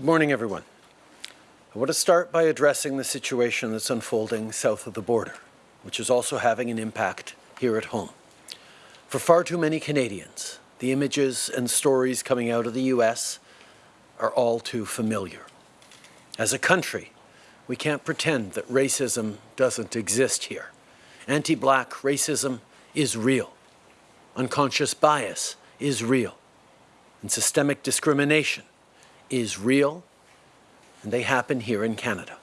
Good morning, everyone. I want to start by addressing the situation that's unfolding south of the border, which is also having an impact here at home. For far too many Canadians, the images and stories coming out of the U.S. are all too familiar. As a country, we can't pretend that racism doesn't exist here. Anti-black racism is real. Unconscious bias is real. And systemic discrimination is real and they happen here in Canada.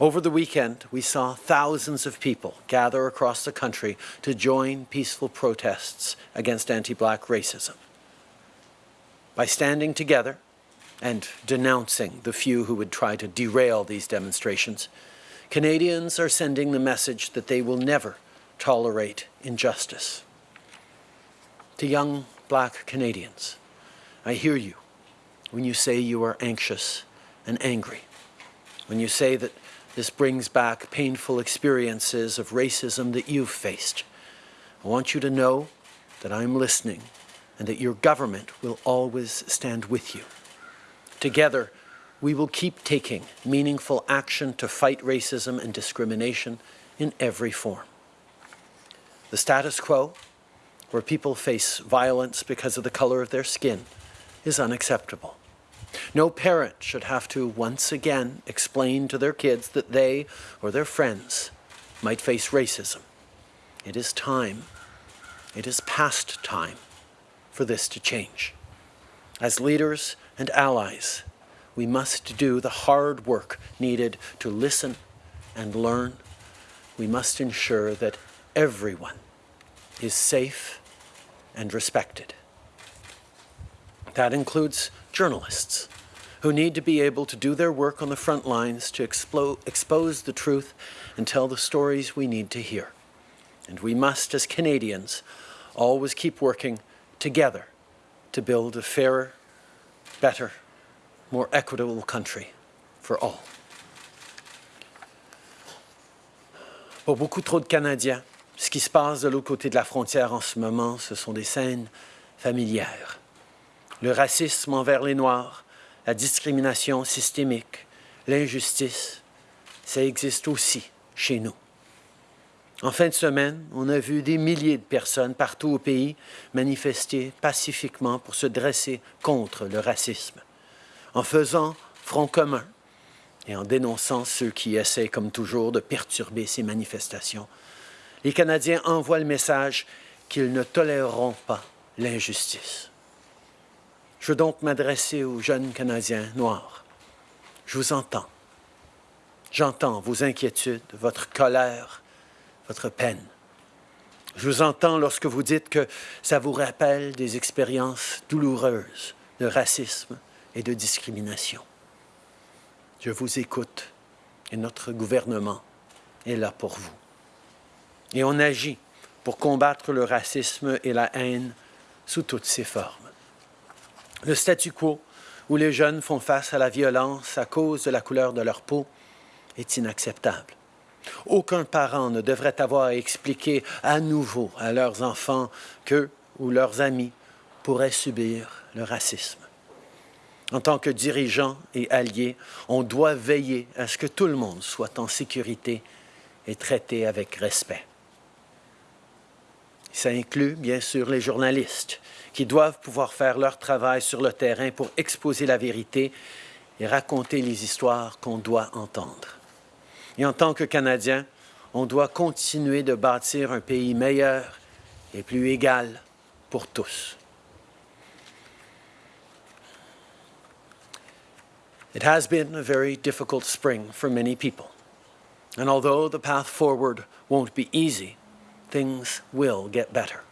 Over the weekend, we saw thousands of people gather across the country to join peaceful protests against anti-black racism. By standing together and denouncing the few who would try to derail these demonstrations, Canadians are sending the message that they will never tolerate injustice. To young black Canadians, I hear you when you say you are anxious and angry, when you say that this brings back painful experiences of racism that you've faced. I want you to know that I'm listening and that your government will always stand with you. Together, we will keep taking meaningful action to fight racism and discrimination in every form. The status quo, where people face violence because of the color of their skin, is unacceptable. No parent should have to once again explain to their kids that they or their friends might face racism. It is time, it is past time for this to change. As leaders and allies, we must do the hard work needed to listen and learn. We must ensure that everyone is safe and respected. That includes journalists who need to be able to do their work on the front lines to expose the truth and tell the stories we need to hear. And we must, as Canadians, always keep working together to build a fairer, better, more equitable country for all. Pour beaucoup trop de Canadiens, ce qui se passe de l'autre côté de la frontière en ce moment, ce sont des scènes familières. Le racisme envers les Noirs, la discrimination systémique, l'injustice, ça existe aussi chez nous. En fin de semaine, on a vu des milliers de personnes partout au pays manifester pacifiquement pour se dresser contre le racisme, en faisant front commun et en dénonçant ceux qui essaient, comme toujours, de perturber ces manifestations. Les Canadiens envoient le message qu'ils ne toléreront pas l'injustice. Je veux donc m'adresser aux jeunes Canadiens noirs. Je vous entends. J'entends vos inquiétudes, votre colère, votre peine. Je vous entends lorsque vous dites que ça vous rappelle des expériences douloureuses de racisme et de discrimination. Je vous écoute et notre gouvernement est là pour vous. Et on agit pour combattre le racisme et la haine sous toutes ses formes. Le statu quo, où les jeunes font face à la violence à cause de la couleur de leur peau, est inacceptable. Aucun parent ne devrait avoir à expliquer à nouveau à leurs enfants qu'eux ou leurs amis pourraient subir le racisme. En tant que dirigeants et alliés, on doit veiller à ce que tout le monde soit en sécurité et traité avec respect. Ça inclut bien sûr les journalistes qui doivent pouvoir faire leur travail sur le terrain pour exposer la vérité et raconter les histoires qu'on doit entendre. Et en tant que Canadiens, on doit continuer de bâtir un pays meilleur et plus égal pour tous. It has been a very difficult spring for many people. And although the path forward won't be easy, things will get better.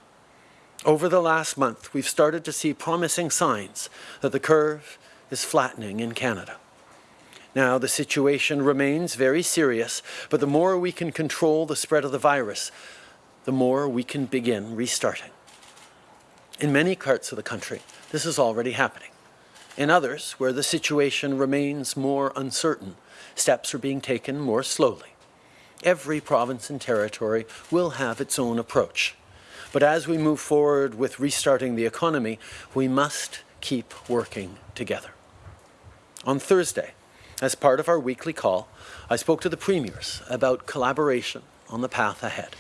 Over the last month, we've started to see promising signs that the curve is flattening in Canada. Now, the situation remains very serious, but the more we can control the spread of the virus, the more we can begin restarting. In many parts of the country, this is already happening. In others, where the situation remains more uncertain, steps are being taken more slowly. Every province and territory will have its own approach. But as we move forward with restarting the economy, we must keep working together. On Thursday, as part of our weekly call, I spoke to the premiers about collaboration on the path ahead.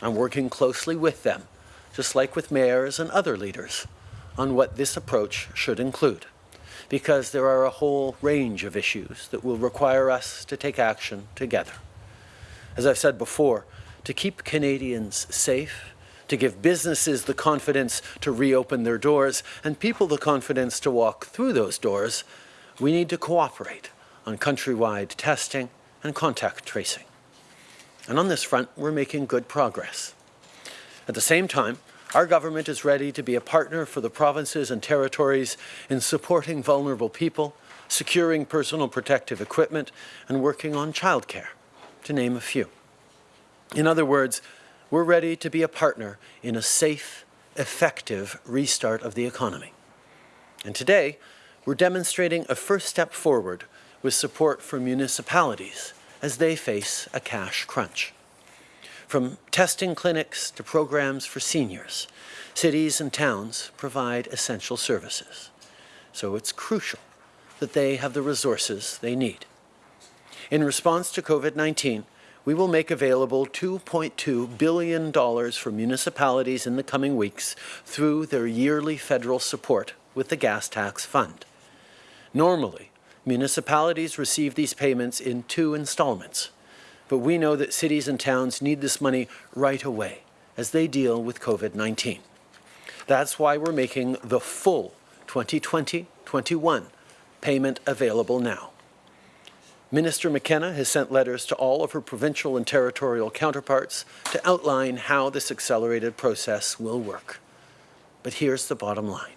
I'm working closely with them, just like with mayors and other leaders, on what this approach should include, because there are a whole range of issues that will require us to take action together. As I've said before, to keep Canadians safe, to give businesses the confidence to reopen their doors and people the confidence to walk through those doors, we need to cooperate on countrywide testing and contact tracing. And on this front, we're making good progress. At the same time, our government is ready to be a partner for the provinces and territories in supporting vulnerable people, securing personal protective equipment, and working on childcare, to name a few. In other words, we're ready to be a partner in a safe, effective restart of the economy. And today, we're demonstrating a first step forward with support for municipalities as they face a cash crunch. From testing clinics to programs for seniors, cities and towns provide essential services. So it's crucial that they have the resources they need. In response to COVID-19, we will make available $2.2 billion for municipalities in the coming weeks through their yearly federal support with the Gas Tax Fund. Normally, municipalities receive these payments in two installments, but we know that cities and towns need this money right away as they deal with COVID-19. That's why we're making the full 2020-21 payment available now. Minister McKenna has sent letters to all of her provincial and territorial counterparts to outline how this accelerated process will work. But here's the bottom line.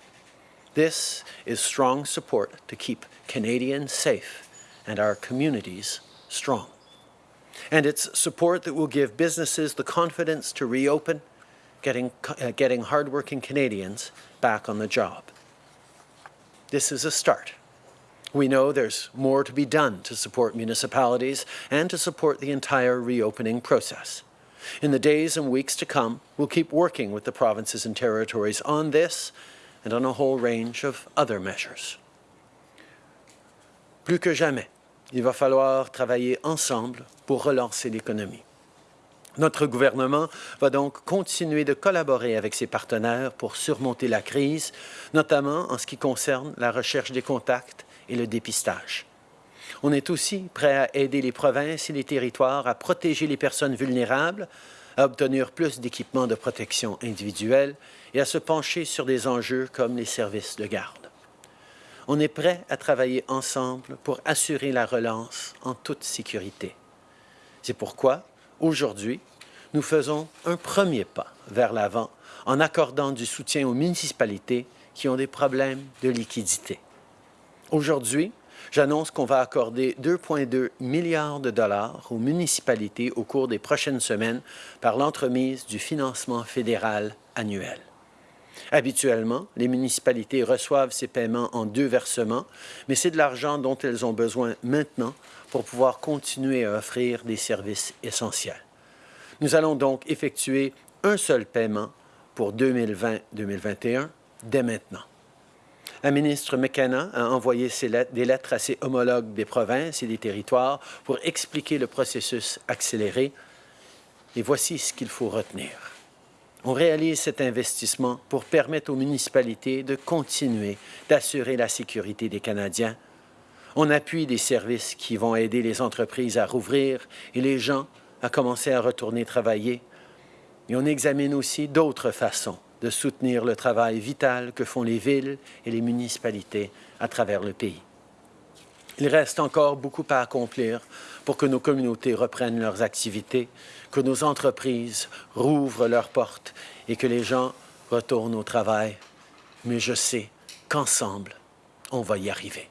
This is strong support to keep Canadians safe and our communities strong. And it's support that will give businesses the confidence to reopen, getting, uh, getting hardworking Canadians back on the job. This is a start. We know there's more to be done to support municipalities and to support the entire reopening process. In the days and weeks to come, we'll keep working with the provinces and territories on this and on a whole range of other measures. Plus que jamais, il va falloir travailler ensemble pour relancer l'économie. Notre gouvernement va donc continuer de collaborer avec ses partenaires pour surmonter la crise, notamment en ce qui concerne la recherche des contacts et le dépistage. On est aussi prêt à aider les provinces et les territoires à protéger les personnes vulnérables, à obtenir plus d'équipements de protection individuelle et à se pencher sur des enjeux comme les services de garde. On est prêt à travailler ensemble pour assurer la relance en toute sécurité. C'est pourquoi, aujourd'hui, nous faisons un premier pas vers l'avant en accordant du soutien aux municipalités qui ont des problèmes de liquidité. Aujourd'hui, j'annonce qu'on va accorder 2,2 milliards de dollars aux municipalités au cours des prochaines semaines par l'entremise du financement fédéral annuel. Habituellement, les municipalités reçoivent ces paiements en deux versements, mais c'est de l'argent dont elles ont besoin maintenant pour pouvoir continuer à offrir des services essentiels. Nous allons donc effectuer un seul paiement pour 2020-2021 dès maintenant. La ministre McKenna a envoyé des lettres à ses homologues des provinces et des territoires pour expliquer le processus accéléré. Et voici ce qu'il faut retenir. On réalise cet investissement pour permettre aux municipalités de continuer d'assurer la sécurité des Canadiens. On appuie des services qui vont aider les entreprises à rouvrir et les gens à commencer à retourner travailler. Et on examine aussi d'autres façons de soutenir le travail vital que font les villes et les municipalités à travers le pays. Il reste encore beaucoup à accomplir pour que nos communautés reprennent leurs activités, que nos entreprises rouvrent leurs portes et que les gens retournent au travail. Mais je sais qu'ensemble, on va y arriver.